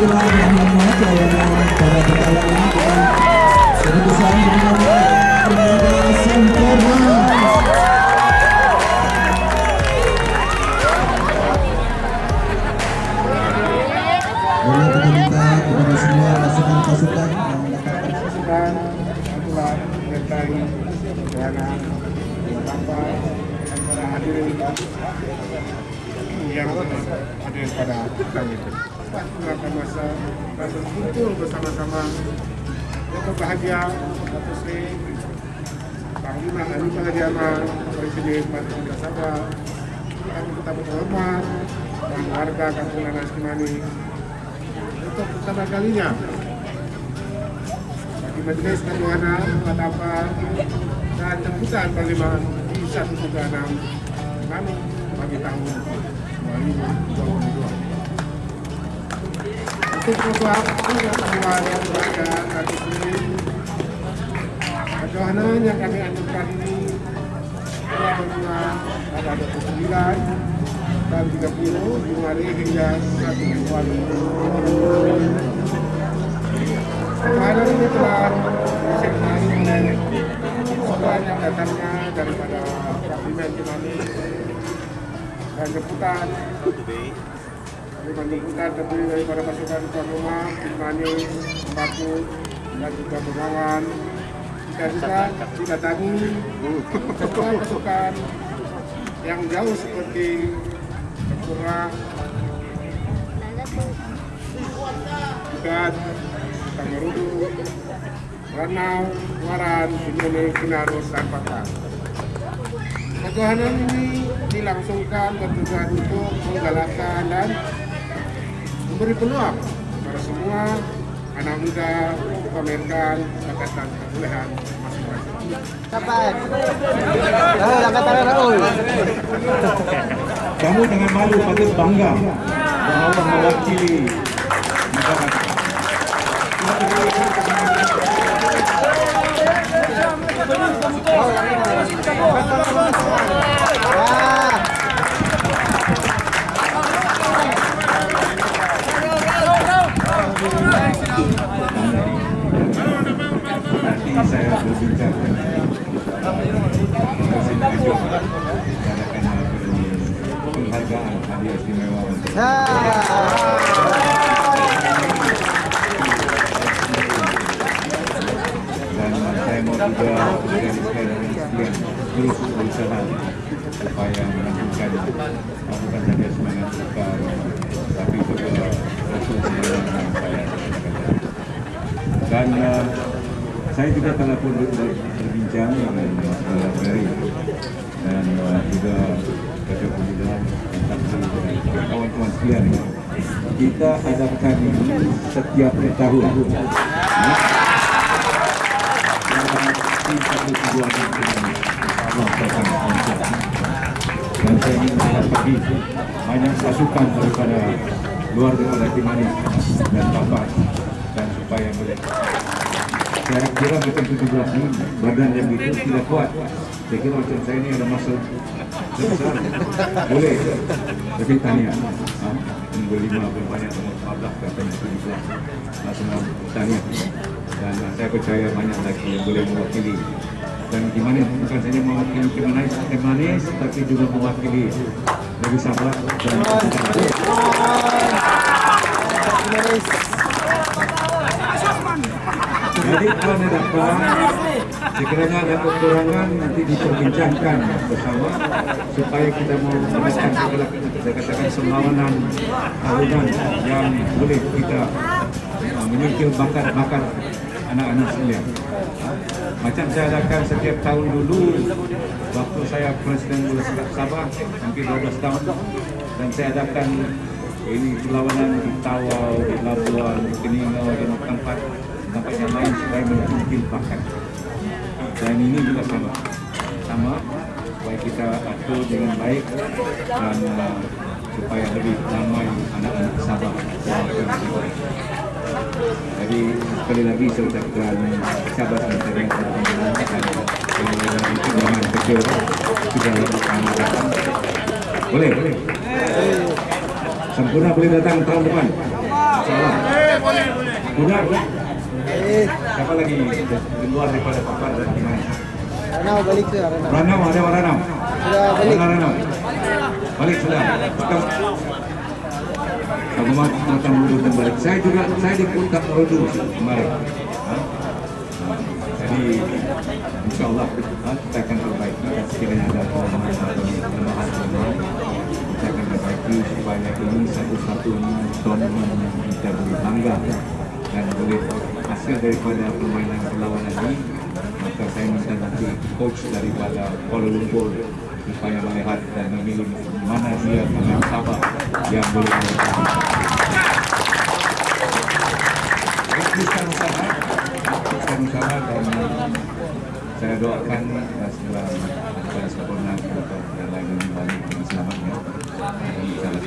kurang berhormat layanan para yang pada kali ini. Menggunakan masa berkumpul bersama-sama. Untuk bahagia Datuk Sri Panglima Anita Hadiama Presiden Partai Kita Sabah yang kita berhormat dan warga Kampung Nanas Kimani. Untuk pertama kalinya bagi Majelis Ketuhanan Matapa dan jemputan Parlimen di 136 Manu bagi tahun 2022. Untuk membuat pengetahuan yang kami ajukan ini. Pada 29 dan 30 Januari hingga 1 Februari Kemarin ini telah disertai oleh sekolah yang datangnya daripada dan jemputan Parlimen jemputan terdiri daripada pasukan tuan rumah Kimani, Batu dan juga Bengawan kita juga didatangi pasukan-pasukan yang jauh seperti Tempura, Ikat, Tangerudu, Ranau, Waran, Singene, Kinarus, dan Pakar. Ketuhanan ini dilangsungkan bertujuan untuk menggalakkan dan memberi peluang kepada semua anak muda memamerkan bakat dan kebolehan masing-masing. Kamu dengan malu patut bangga bahwa mewakili negara. Saya mengadakan penghargaan saya mau juga organisasikan sekalian terus berusaha supaya melanjutkan bukan saja semangat kita tapi juga rasul semangat saya dan uh, saya juga telah pun ber- ber- berbincang dengan uh, Ferry. Dan uh, juga Ketua Pemuda dan dan kawan-kawan sekalian. Kita adakan ini setiap tahun. Ya. Dan ini, saya ingin melihat lagi banyak pasukan daripada luar daripada Timani dan Tapas dan supaya boleh saya kira macam 17 ni badan yang itu tidak kuat saya kira macam saya ni ada masa besar boleh tapi tanya ha? minggu lima berbanyak nombor 15 katanya 17 ha, semua tanya dan uh, saya percaya banyak lagi yang boleh mewakili dan gimana bukan saja mewakili Kimanis, Kimanis tapi juga mewakili Nabi Sabah dan Jadi tuan dan puan, sekiranya ada kekurangan nanti diperbincangkan bersama supaya kita mau menekan segala saya katakan perlawanan tahunan yang boleh kita uh, menyingkir bakat-bakat anak-anak sekalian. Macam saya adakan setiap tahun dulu waktu saya Presiden Sepak Sabah mungkin 12 tahun dan saya adakan ini perlawanan di Tawau, di Labuan, di Keningau, di tempat tempat yang lain supaya menyingkir bakat. Dan ini juga sama, sama supaya kita atur dengan baik dan uh, supaya lebih ramai anak-anak Sabah. Jadi sekali lagi saya ucapkan sabar dan terima kasih dan dengan kecil sudah lakukan datang. Boleh, boleh. Sempurna boleh datang tahun depan. Insyaallah. Mudah, boleh. Siapa lagi di luar daripada Papar dan gimana? Ranau balik ke Ranau. Ranau ada Ranau. Sudah balik. Mana Ranau? Balik sudah. Kita Datang dulu dan balik. Saya juga saya di Kota Rodu kemarin. Ha? Jadi insya Allah kita akan perbaiki sekiranya ada kelemahan atau kelemahan kita akan perbaiki supaya ini satu-satunya tournament yang kita boleh bangga dan boleh hasil daripada permainan perlawanan ini maka saya minta nanti coach daripada Kuala Lumpur supaya melihat dan memilih mana dia pemain Sabah yang boleh melakukan. Teruskan usaha, dan saya doakan segala segala sempurna untuk yang lain yang balik dengan selamatnya dan insyaallah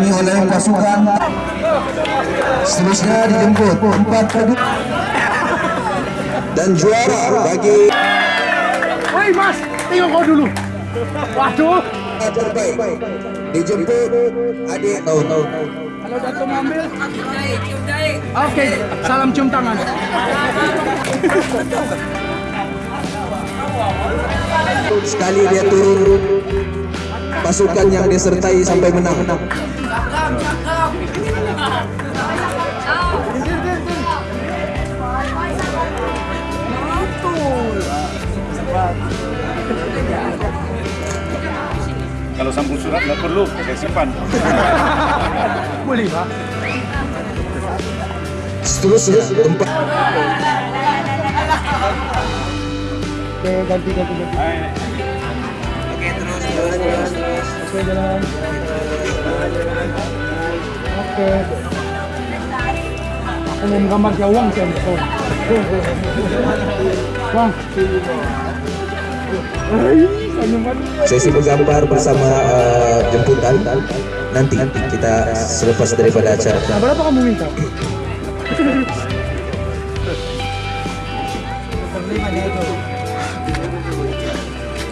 dimenangi oleh pasukan Seterusnya dijemput tempat kedua dan juara bagi Woi Mas, tengok kau dulu. Waduh. terbaik dijemput adik tahun Kalau Dato mau ambil. Oke, salam cium tangan. sekali dia turun pasukan yang disertai sampai menang Kalau sambung surat nggak perlu, saya simpan. Boleh Pak. seterusnya tempat Oke, ganti ganti ganti. Oke, terus terus terus. Oke, jalan. Oke. Mau gambar ke uang sih, Bang. Sesi menggambar bersama uh, jemputan nanti kita selepas daripada acara Nah, berapa kamu minta?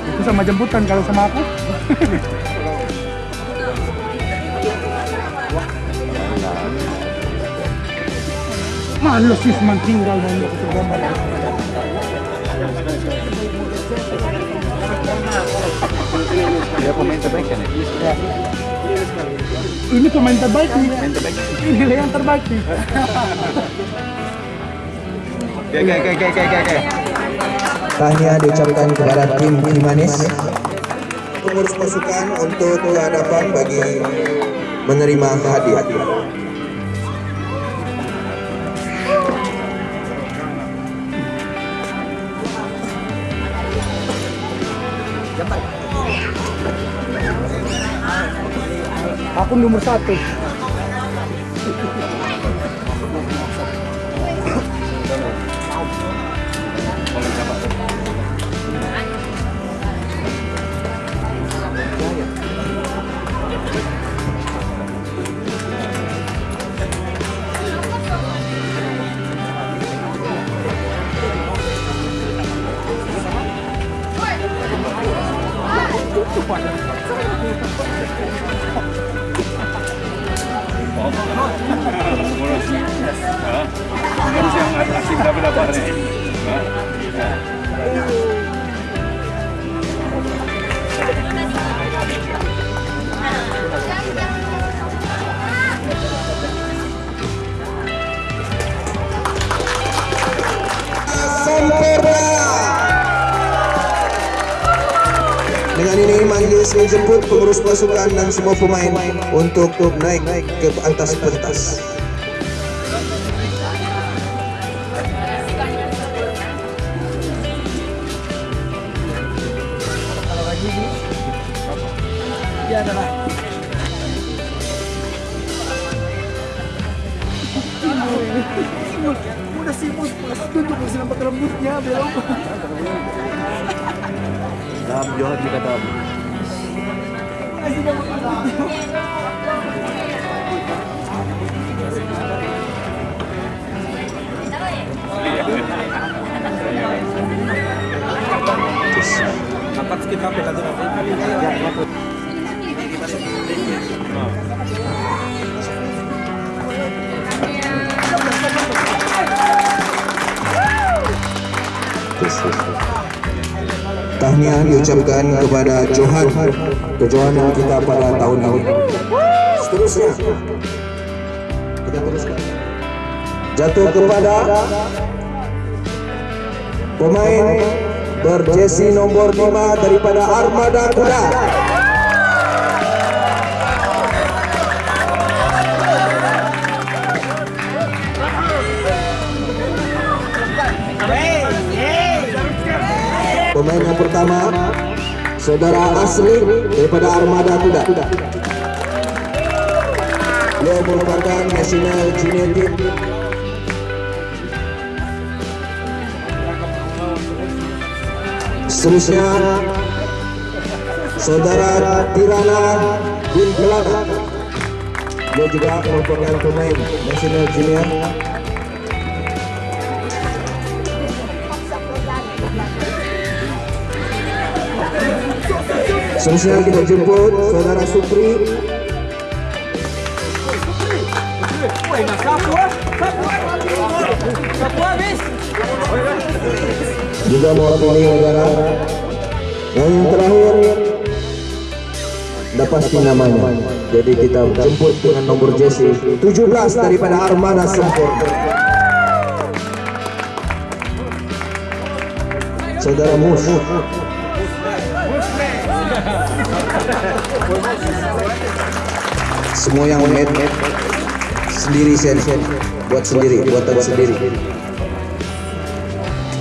Itu sama jemputan kalau sama aku. Males sih cuma tinggal mau ikut gambar. Dia pemain terbaik kan ya? Ya. Ini pemain terbaik nih. Ini yang terbaik nih. Oke oke oke oke oke oke. tahniah diucapkan kepada tim Kimanis pengurus pasukan untuk ke hadapan bagi menerima hadiah. Aku nomor satu. Ngurus. Hah? Ngurus yang asing tapi dapat nih. Hah? Sempurna. Dengan ini majelis menjemput pengurus pasukan dan semua pemain untuk naik ke atas pentas. Dia adalah udah pas tunjuk masih nampak rambutnya belum Masih nampak rambutnya Dapat skip apa lagi Tahniah diucapkan kepada Johan kejohanan kita pada tahun ini. Seterusnya kita teruskan. Jatuh kepada pemain berjesi nomor 5 daripada Armada Kuda. Pertama Saudara Asri daripada Armada Kuda. Beliau merupakan National Junior Team. Seterusnya Saudara Tirana bin Kelana Dia juga merupakan pemain National Junior Seterusnya kita jemput Saudara Supri. Juga mewakili negara. Dan yang terakhir dah pasti namanya jadi kita jemput dengan nomor jersey 17 daripada Armada Sempurna Saudara Mus semua yang made sendiri sen buat sendiri buatan sendiri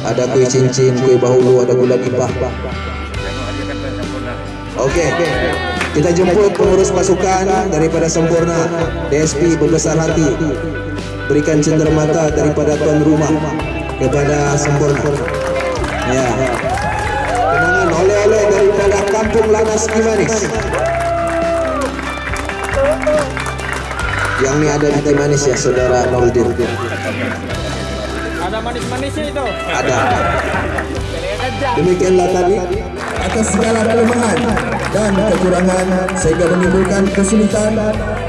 ada kue cincin, kue bahulu, ada gula nipah. Oke, kita jemput pengurus pasukan daripada Sempurna, DSP berbesar hati, berikan cenderamata daripada tuan rumah kepada Sempurna. Ya, Kampung Lanas Kimanis. Yang ini ada di Kimanis ya, saudara Nordin. ada manis-manisnya itu Ada. Demikianlah tadi atas segala kelemahan dan kekurangan sehingga menimbulkan kesulitan.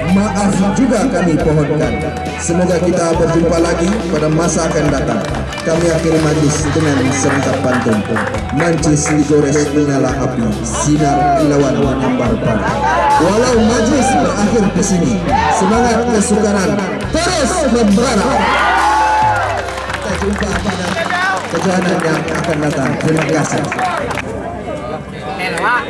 Maaf juga kami pohonkan. Semoga kita berjumpa lagi pada masa akan datang. Kami akhiri majlis dengan serentak pantun. Mancis digores menyala api. Sinar kilauan menyambar pada walau majlis berakhir di sini semangat kesukaran terus membara kita jumpa pada kejohanan yang akan datang. Terima kasih Freestyle.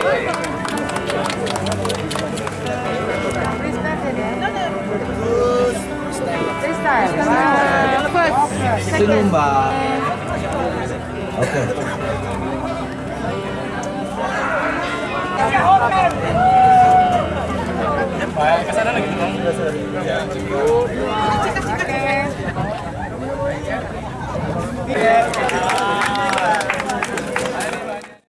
Freestyle. Lepas. Itu nyumbang. Oke. Baik, ke sana lagi dong. Ya, cukup. Oke.